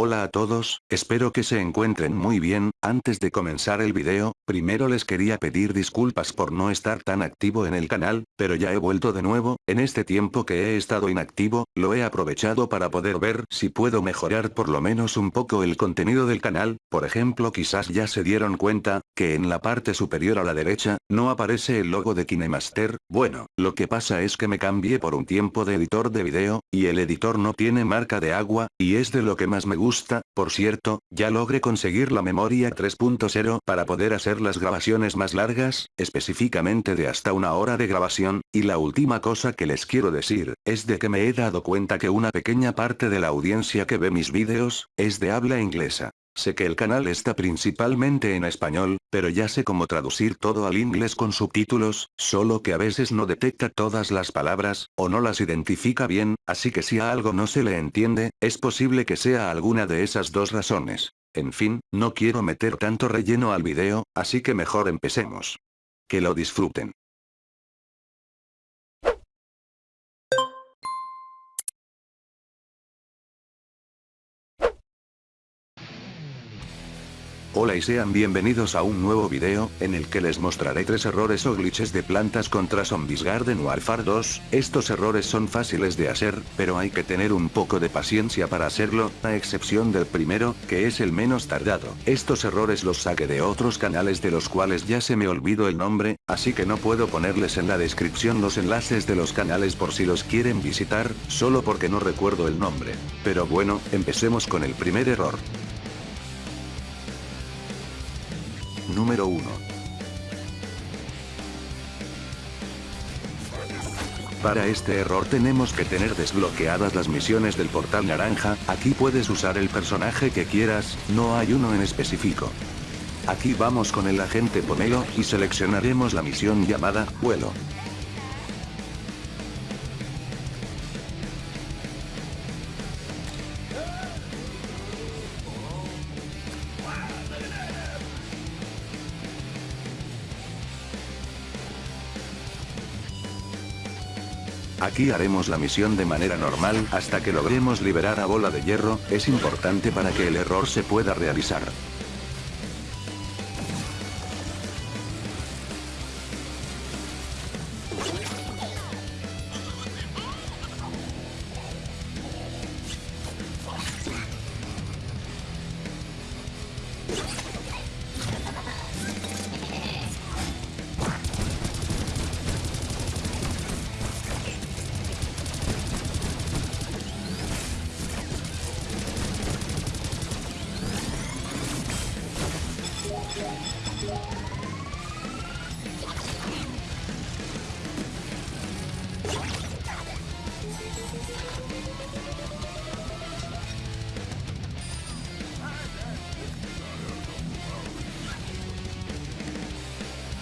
Hola a todos, espero que se encuentren muy bien, antes de comenzar el video, primero les quería pedir disculpas por no estar tan activo en el canal, pero ya he vuelto de nuevo, en este tiempo que he estado inactivo, lo he aprovechado para poder ver si puedo mejorar por lo menos un poco el contenido del canal, por ejemplo quizás ya se dieron cuenta, que en la parte superior a la derecha, no aparece el logo de KineMaster, bueno, lo que pasa es que me cambié por un tiempo de editor de video, y el editor no tiene marca de agua, y es de lo que más me gusta, por cierto, ya logré conseguir la memoria 3.0 para poder hacer las grabaciones más largas, específicamente de hasta una hora de grabación, y la última cosa que les quiero decir, es de que me he dado cuenta que una pequeña parte de la audiencia que ve mis vídeos, es de habla inglesa. Sé que el canal está principalmente en español, pero ya sé cómo traducir todo al inglés con subtítulos, solo que a veces no detecta todas las palabras, o no las identifica bien, así que si a algo no se le entiende, es posible que sea alguna de esas dos razones. En fin, no quiero meter tanto relleno al video, así que mejor empecemos. Que lo disfruten. Hola y sean bienvenidos a un nuevo video, en el que les mostraré tres errores o glitches de plantas contra Zombies Garden Warfare 2, estos errores son fáciles de hacer, pero hay que tener un poco de paciencia para hacerlo, a excepción del primero, que es el menos tardado. Estos errores los saqué de otros canales de los cuales ya se me olvidó el nombre, así que no puedo ponerles en la descripción los enlaces de los canales por si los quieren visitar, solo porque no recuerdo el nombre. Pero bueno, empecemos con el primer error. Número 1. Para este error tenemos que tener desbloqueadas las misiones del portal naranja, aquí puedes usar el personaje que quieras, no hay uno en específico. Aquí vamos con el agente Pomelo, y seleccionaremos la misión llamada, vuelo. Aquí haremos la misión de manera normal hasta que logremos liberar a Bola de Hierro, es importante para que el error se pueda realizar.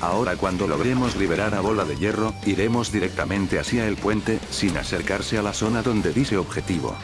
Ahora cuando logremos liberar a Bola de Hierro, iremos directamente hacia el puente, sin acercarse a la zona donde dice objetivo.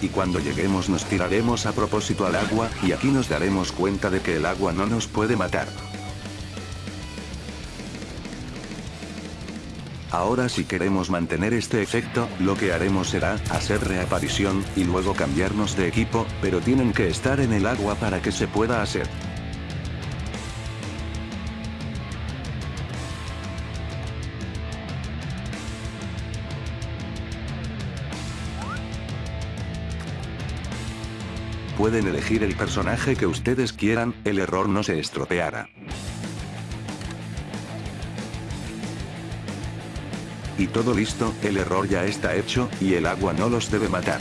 Y cuando lleguemos nos tiraremos a propósito al agua, y aquí nos daremos cuenta de que el agua no nos puede matar. Ahora si queremos mantener este efecto, lo que haremos será, hacer reaparición, y luego cambiarnos de equipo, pero tienen que estar en el agua para que se pueda hacer. Pueden elegir el personaje que ustedes quieran, el error no se estropeará. Y todo listo, el error ya está hecho, y el agua no los debe matar.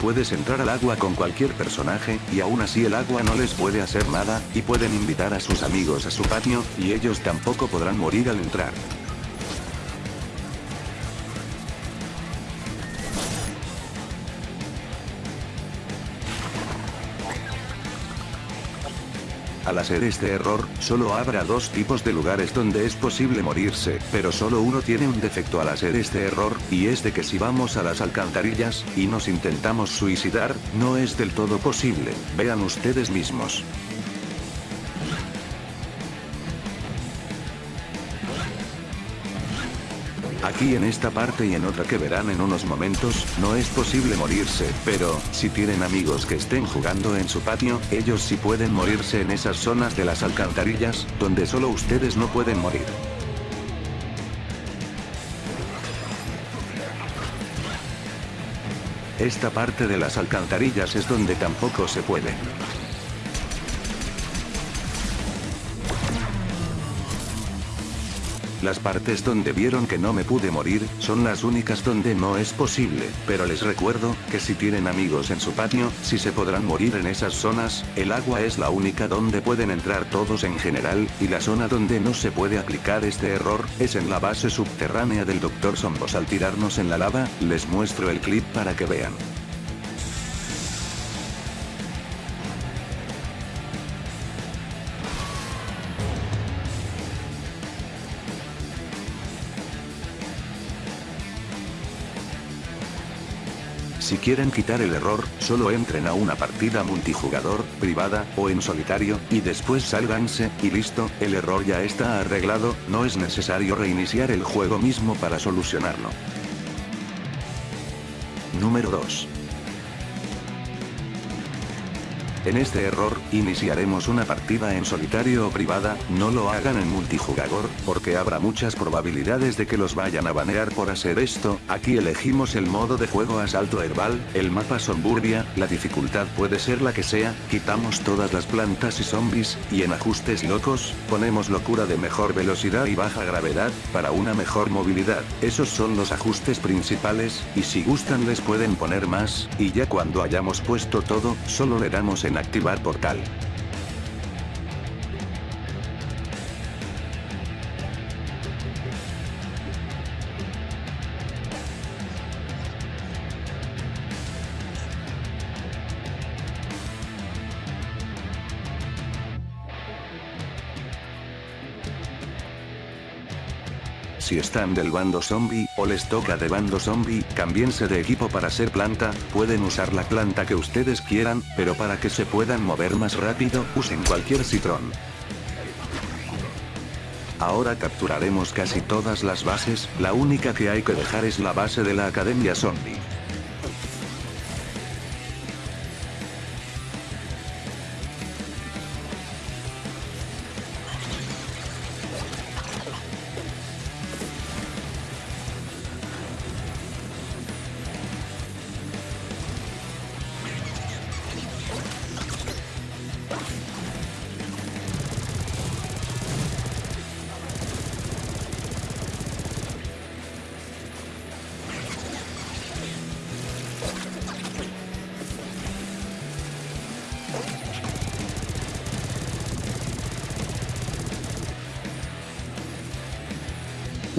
Puedes entrar al agua con cualquier personaje, y aún así el agua no les puede hacer nada, y pueden invitar a sus amigos a su patio, y ellos tampoco podrán morir al entrar. Al hacer este error, solo habrá dos tipos de lugares donde es posible morirse, pero solo uno tiene un defecto al hacer este error, y es de que si vamos a las alcantarillas, y nos intentamos suicidar, no es del todo posible, vean ustedes mismos. Aquí en esta parte y en otra que verán en unos momentos, no es posible morirse, pero, si tienen amigos que estén jugando en su patio, ellos sí pueden morirse en esas zonas de las alcantarillas, donde solo ustedes no pueden morir. Esta parte de las alcantarillas es donde tampoco se puede. Las partes donde vieron que no me pude morir, son las únicas donde no es posible, pero les recuerdo, que si tienen amigos en su patio, si se podrán morir en esas zonas, el agua es la única donde pueden entrar todos en general, y la zona donde no se puede aplicar este error, es en la base subterránea del Dr. Sombos al tirarnos en la lava, les muestro el clip para que vean. Si quieren quitar el error, solo entren a una partida multijugador, privada, o en solitario, y después sálganse, y listo, el error ya está arreglado, no es necesario reiniciar el juego mismo para solucionarlo. Número 2. En este error, iniciaremos una partida en solitario o privada, no lo hagan en multijugador, porque habrá muchas probabilidades de que los vayan a banear por hacer esto, aquí elegimos el modo de juego asalto herbal, el mapa Somburbia, la dificultad puede ser la que sea, quitamos todas las plantas y zombies, y en ajustes locos, ponemos locura de mejor velocidad y baja gravedad, para una mejor movilidad, esos son los ajustes principales, y si gustan les pueden poner más, y ya cuando hayamos puesto todo, solo le damos en en activar portal. Si están del bando zombie, o les toca de bando zombie, cambiense de equipo para ser planta, pueden usar la planta que ustedes quieran, pero para que se puedan mover más rápido, usen cualquier citrón. Ahora capturaremos casi todas las bases, la única que hay que dejar es la base de la Academia Zombie.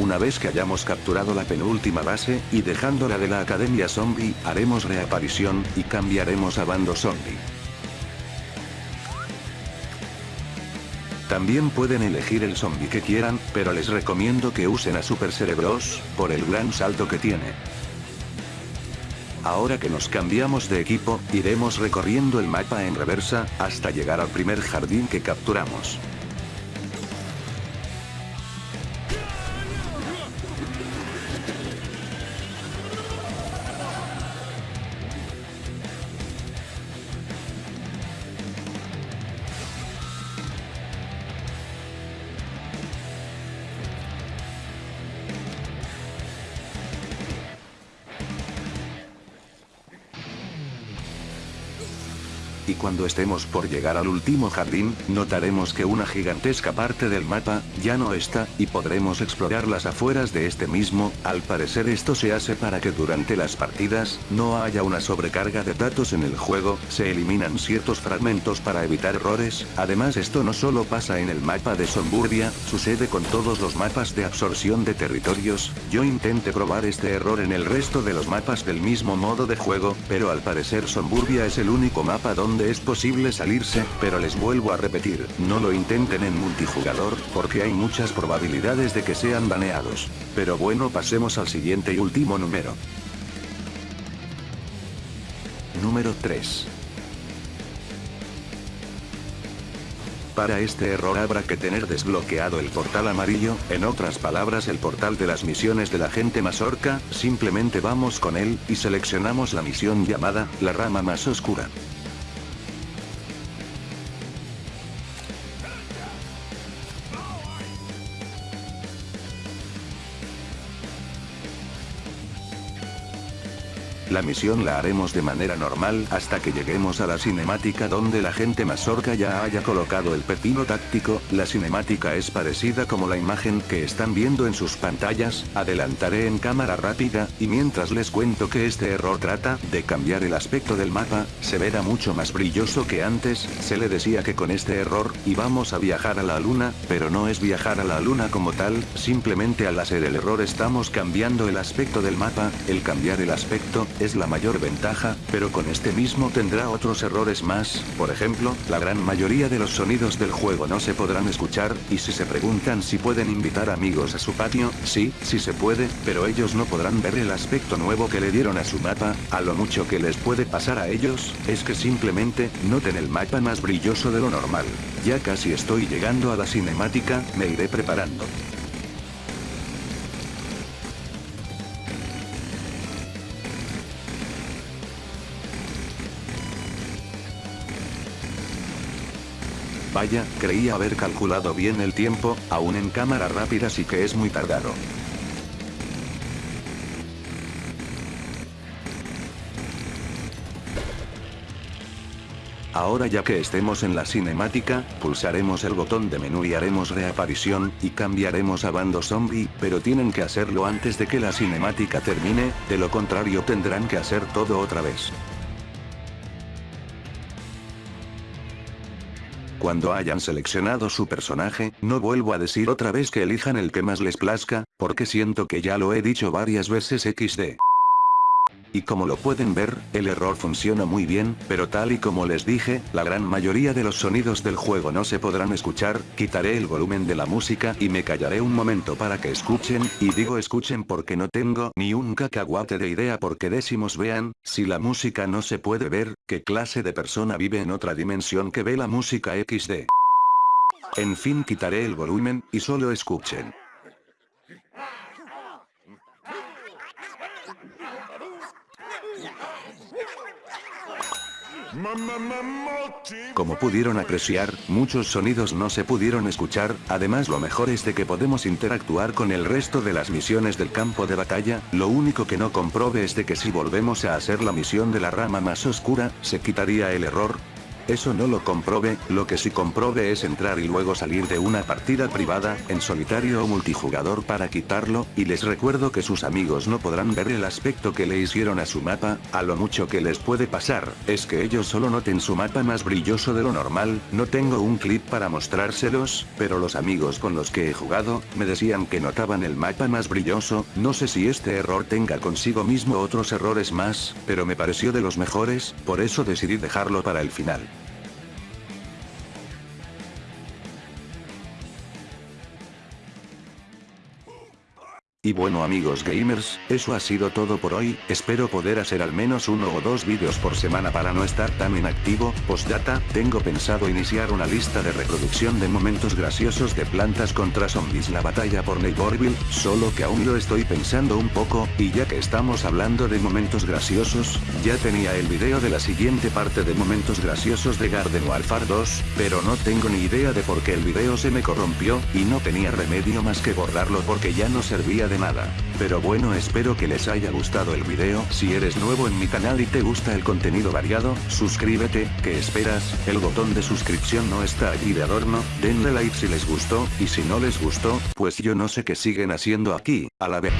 Una vez que hayamos capturado la penúltima base, y dejándola de la Academia Zombie, haremos reaparición, y cambiaremos a bando zombie. También pueden elegir el zombie que quieran, pero les recomiendo que usen a Super Cerebros, por el gran salto que tiene. Ahora que nos cambiamos de equipo, iremos recorriendo el mapa en reversa, hasta llegar al primer jardín que capturamos. Cuando estemos por llegar al último jardín, notaremos que una gigantesca parte del mapa, ya no está, y podremos explorar las afueras de este mismo, al parecer esto se hace para que durante las partidas, no haya una sobrecarga de datos en el juego, se eliminan ciertos fragmentos para evitar errores, además esto no solo pasa en el mapa de Somburbia, sucede con todos los mapas de absorción de territorios, yo intenté probar este error en el resto de los mapas del mismo modo de juego, pero al parecer Somburbia es el único mapa donde es posible salirse, pero les vuelvo a repetir, no lo intenten en multijugador, porque hay muchas probabilidades de que sean baneados. Pero bueno pasemos al siguiente y último número. Número 3. Para este error habrá que tener desbloqueado el portal amarillo, en otras palabras el portal de las misiones de la gente mazorca, simplemente vamos con él, y seleccionamos la misión llamada, la rama más oscura. La misión la haremos de manera normal hasta que lleguemos a la cinemática donde la gente mazorca ya haya colocado el pepino táctico, la cinemática es parecida como la imagen que están viendo en sus pantallas, adelantaré en cámara rápida, y mientras les cuento que este error trata de cambiar el aspecto del mapa, se verá mucho más brilloso que antes, se le decía que con este error, íbamos a viajar a la luna, pero no es viajar a la luna como tal, simplemente al hacer el error estamos cambiando el aspecto del mapa, el cambiar el aspecto, es la mayor ventaja, pero con este mismo tendrá otros errores más, por ejemplo, la gran mayoría de los sonidos del juego no se podrán escuchar, y si se preguntan si pueden invitar amigos a su patio, sí, sí se puede, pero ellos no podrán ver el aspecto nuevo que le dieron a su mapa, a lo mucho que les puede pasar a ellos, es que simplemente, noten el mapa más brilloso de lo normal. Ya casi estoy llegando a la cinemática, me iré preparando. Vaya, creía haber calculado bien el tiempo, aún en cámara rápida sí que es muy tardado. Ahora ya que estemos en la cinemática, pulsaremos el botón de menú y haremos reaparición, y cambiaremos a bando zombie, pero tienen que hacerlo antes de que la cinemática termine, de lo contrario tendrán que hacer todo otra vez. Cuando hayan seleccionado su personaje, no vuelvo a decir otra vez que elijan el que más les plazca, porque siento que ya lo he dicho varias veces XD. Y como lo pueden ver, el error funciona muy bien, pero tal y como les dije, la gran mayoría de los sonidos del juego no se podrán escuchar, quitaré el volumen de la música y me callaré un momento para que escuchen, y digo escuchen porque no tengo ni un cacahuate de idea porque decimos vean, si la música no se puede ver, ¿qué clase de persona vive en otra dimensión que ve la música XD? En fin quitaré el volumen, y solo escuchen. Como pudieron apreciar, muchos sonidos no se pudieron escuchar, además lo mejor es de que podemos interactuar con el resto de las misiones del campo de batalla, lo único que no comprobe es de que si volvemos a hacer la misión de la rama más oscura, se quitaría el error, eso no lo comprobe, lo que sí comprobe es entrar y luego salir de una partida privada, en solitario o multijugador para quitarlo, y les recuerdo que sus amigos no podrán ver el aspecto que le hicieron a su mapa, a lo mucho que les puede pasar, es que ellos solo noten su mapa más brilloso de lo normal, no tengo un clip para mostrárselos, pero los amigos con los que he jugado, me decían que notaban el mapa más brilloso, no sé si este error tenga consigo mismo otros errores más, pero me pareció de los mejores, por eso decidí dejarlo para el final. Y bueno amigos gamers, eso ha sido todo por hoy, espero poder hacer al menos uno o dos vídeos por semana para no estar tan inactivo, postdata, tengo pensado iniciar una lista de reproducción de momentos graciosos de plantas contra zombies. La batalla por Neighborville, solo que aún lo estoy pensando un poco, y ya que estamos hablando de momentos graciosos, ya tenía el video de la siguiente parte de momentos graciosos de Garden Warfare 2, pero no tengo ni idea de por qué el video se me corrompió, y no tenía remedio más que borrarlo porque ya no servía de nada. Pero bueno espero que les haya gustado el video, si eres nuevo en mi canal y te gusta el contenido variado, suscríbete, ¿qué esperas? El botón de suscripción no está allí de adorno, denle like si les gustó, y si no les gustó, pues yo no sé qué siguen haciendo aquí, a la vez.